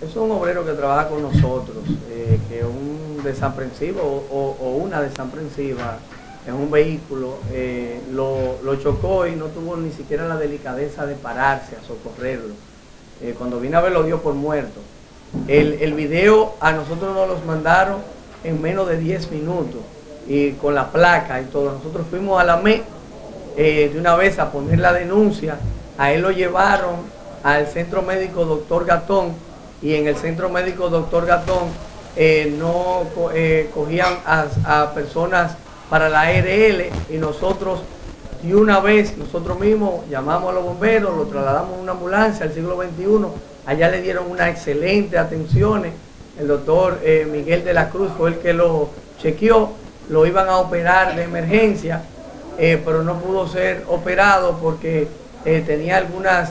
es un obrero que trabaja con nosotros, eh, que un desaprensivo o, una desaprensiva en un vehículo eh, lo, chocó y no tuvo ni siquiera la delicadeza de pararse a socorrerlo. Eh, cuando vino a ver lo dio por muerto. El, el video a nosotros nos los mandaron en menos de 10 minutos y con la placa y todo. Nosotros fuimos a la ME de una vez a poner la denuncia. A él lo llevaron al centro médico doctor Gatón y en el centro médico doctor Gatón eh, no eh, cogían a, personas para la ARL y nosotros y una vez nosotros mismos llamamos a los bomberos, lo trasladamos a una ambulancia al siglo XXI, allá le dieron una excelente atención, el doctor eh, Miguel de la Cruz fue el que lo chequeó, lo iban a operar de emergencia, pero no pudo ser operado porque tenía algunas,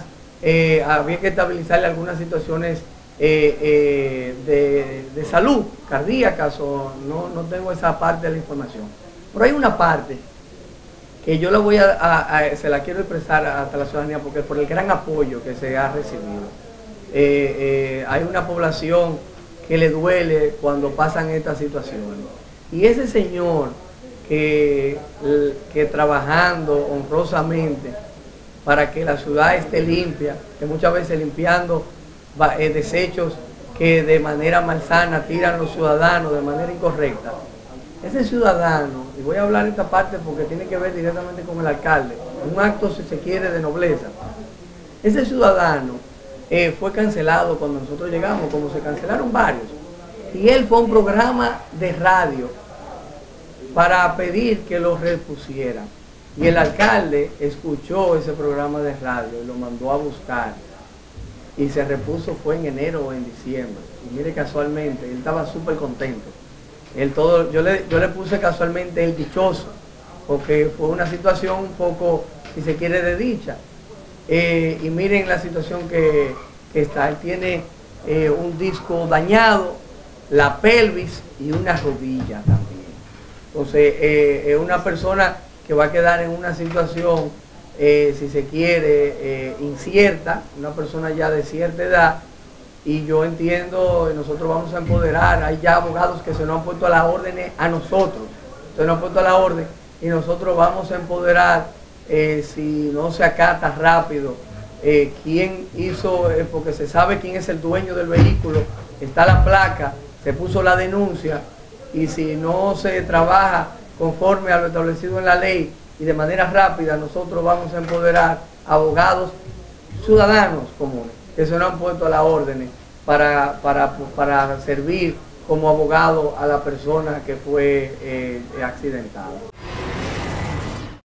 había que estabilizarle algunas situaciones eh, eh, de, salud cardíaca, o no, no, tengo esa parte de la información. Pero hay una parte que yo la voy a, se la quiero expresar hasta la ciudadanía porque por el gran apoyo que se ha recibido. Eh, hay una población que le duele cuando pasan estas situaciones. Y ese señor que, que trabajando honrosamente para que la ciudad esté limpia, que muchas veces limpiando desechos que de manera malsana tiran los ciudadanos de manera incorrecta. Ese ciudadano, y voy a hablar esta parte porque tiene que ver directamente con el alcalde, un acto si se quiere de nobleza. Ese ciudadano eh, fue cancelado cuando nosotros llegamos, como se cancelaron varios. Y él fue a un programa de radio para pedir que lo repusieran. Y el alcalde escuchó ese programa de radio y lo mandó a buscar y se repuso fue en enero o en diciembre. Y mire casualmente, él estaba súper contento. Él todo, yo, le, yo le puse casualmente el dichoso, porque fue una situación un poco, si se quiere, de dicha. Eh, y miren la situación que, está. Él tiene eh, un disco dañado, la pelvis y una rodilla también. Entonces, eh, es una persona que va a quedar en una situación eh, si se quiere, eh, incierta, una persona ya de cierta edad, y yo entiendo, nosotros vamos a empoderar, hay ya abogados que se nos han puesto a la orden a nosotros, se nos han puesto a la orden, y nosotros vamos a empoderar, eh, si no se acata rápido, quién hizo, porque se sabe quién es el dueño del vehículo, está la placa, se puso la denuncia, y si no se trabaja conforme a lo establecido en la ley, y de manera rápida nosotros vamos a empoderar abogados ciudadanos comunes que se nos han puesto a la orden para, para, servir como abogado a la persona que fue eh, accidentada.